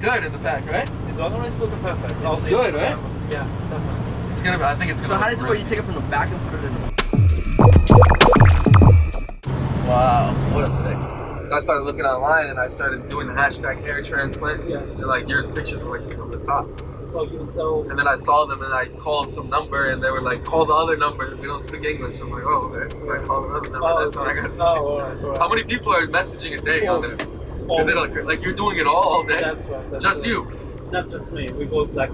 good in the back, right? The donor is looking perfect. It's Also, good, right? Yeah, definitely. It's gonna. Be, I think it's gonna. So how does it work? You take it from the back and put it in the Wow, what a thing. So I started looking online and I started doing the hashtag hair transplant. Yes. And like yours pictures were like on the top. So you so And then I saw them and I called some number and they were like, call the other number. We don't speak English. So I'm like, oh, okay. So I called another number. Oh, That's how I got to oh, alright, alright. How many people are messaging a day on there? Is it like, like you're doing it all all day? That's right. That's Just right. you. Not just me. We both like.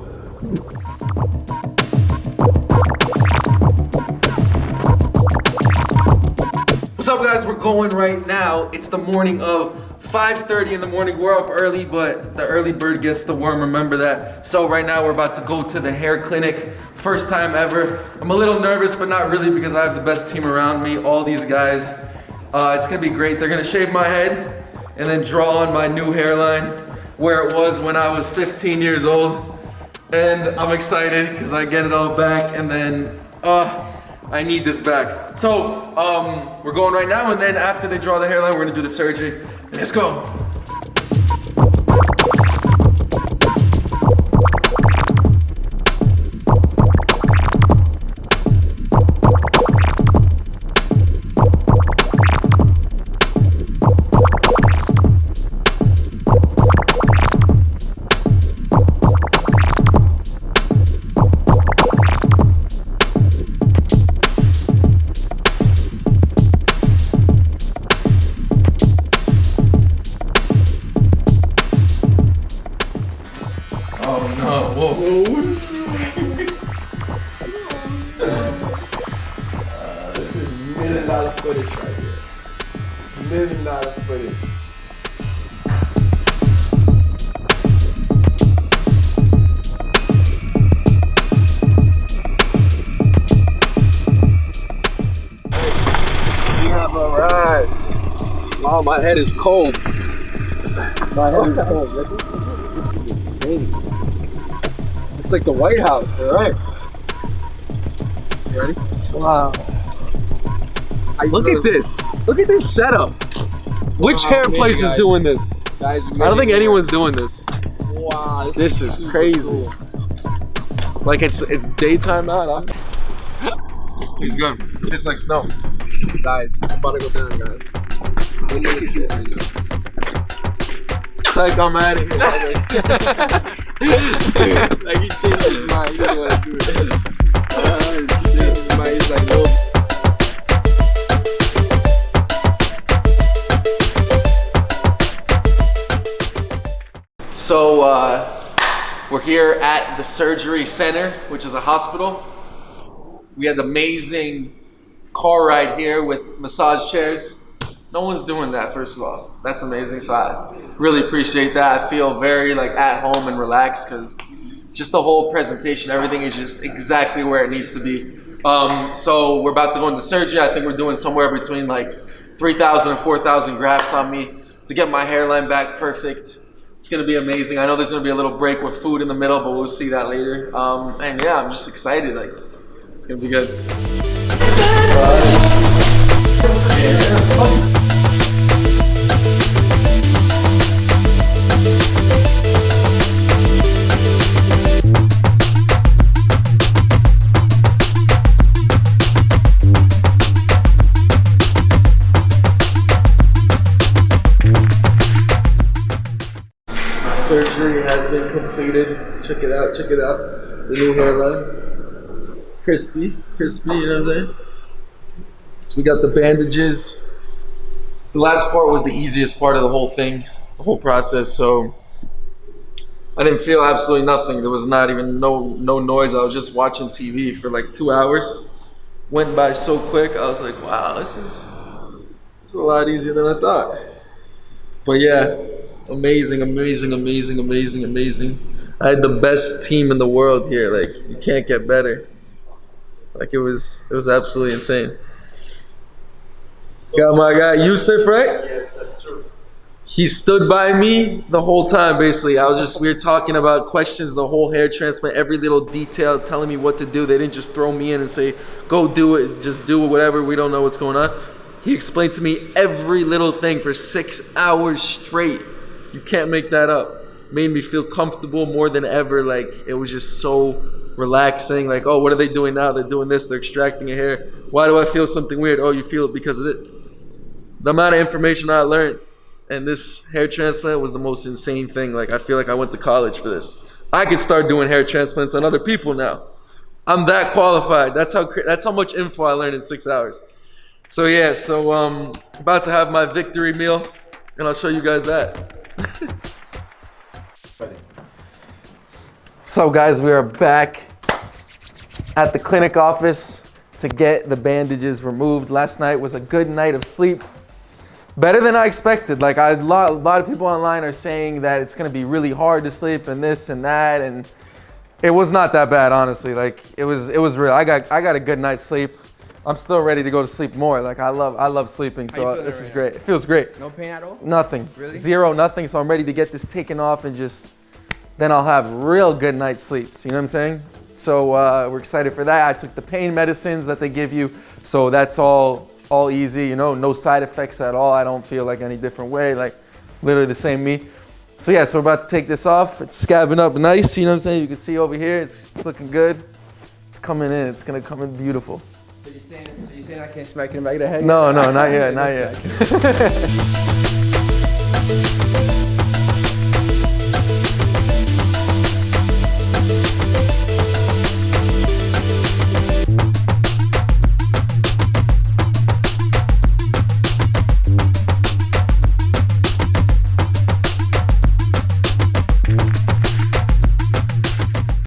What's up guys? We're going right now. It's the morning of 5.30 in the morning. We're up early, but the early bird gets the worm, remember that. So right now we're about to go to the hair clinic. First time ever. I'm a little nervous, but not really because I have the best team around me. All these guys. Uh, it's gonna be great. They're gonna shave my head and then draw on my new hairline where it was when I was 15 years old. And I'm excited because I get it all back and then, uh, I need this back. So, um, we're going right now, and then after they draw the hairline, we're gonna do the surgery. Let's go. Million dollar footage right here. Million dollar footage. We have arrived. Wow, my head is cold. My head is cold. This is insane. Looks like the White House. All right. You ready? Wow. Look at this. Look at this setup. Which Wow, hair place is doing this? Guys, I don't think anyone's doing this. Wow, This is crazy. Like it's it's daytime out. Huh? He's good. Tastes like snow. Guys, I'm about to go down, guys. It's like I'm out of here. like he changed his mind. He didn't want to do it. So, uh, we're here at the surgery center, which is a hospital. We had an amazing car ride here with massage chairs. No one's doing that, first of all. That's amazing. So I really appreciate that. I feel very like at home and relaxed because just the whole presentation, everything is just exactly where it needs to be. Um, so we're about to go into surgery. I think we're doing somewhere between like 3,000 and 4,000 grafts on me to get my hairline back perfect. It's gonna be amazing. I know there's gonna be a little break with food in the middle, but we'll see that later. Um, and yeah, I'm just excited. Like, it's gonna be good. Surgery completed. Check it out. Check it out. The new hairline. Crispy, crispy. You know what I'm saying? So we got the bandages. The last part was the easiest part of the whole thing, the whole process. So I didn't feel absolutely nothing. There was not even no no noise. I was just watching TV for like two hours. Went by so quick. I was like, wow, this is It's a lot easier than I thought. But yeah, amazing, amazing, amazing, amazing, amazing. I had the best team in the world here. Like you can't get better. Like it was, it was absolutely insane. Got my guy Yusuf, right? Yes, that's true. He stood by me the whole time. Basically, I was just we were talking about questions, the whole hair transplant, every little detail, telling me what to do. They didn't just throw me in and say, "Go do it, just do it, whatever." We don't know what's going on. He explained to me every little thing for six hours straight. You can't make that up. made me feel comfortable more than ever. Like it was just so relaxing. Like, oh, what are they doing now? They're doing this. They're extracting a hair. Why do I feel something weird? Oh, you feel it because of it. The amount of information I learned and this hair transplant was the most insane thing. Like I feel like I went to college for this. I could start doing hair transplants on other people now. I'm that qualified. That's how that's how much info I learned in six hours. So yeah, so um, about to have my victory meal, and I'll show you guys that. so guys, we are back at the clinic office to get the bandages removed. Last night was a good night of sleep. Better than I expected. Like I, a lot, a lot of people online are saying that it's gonna be really hard to sleep and this and that, and it was not that bad, honestly. Like it was, it was real. I got, I got a good night's sleep. I'm still ready to go to sleep more. Like I love, I love sleeping. So this is right great. It feels great. No pain at all? Nothing. Really? Zero, nothing. So I'm ready to get this taken off and just then I'll have real good night's sleeps. You know what I'm saying? So uh, we're excited for that. I took the pain medicines that they give you, so that's all all easy. You know, no side effects at all. I don't feel like any different way. Like literally the same me. So yeah, so we're about to take this off. It's scabbing up nice. You know what I'm saying? You can see over here. It's, it's looking good. It's coming in. It's gonna come in beautiful. So you're saying, so you're saying I can't smack in the back of the head? No, no, not yet, not yet.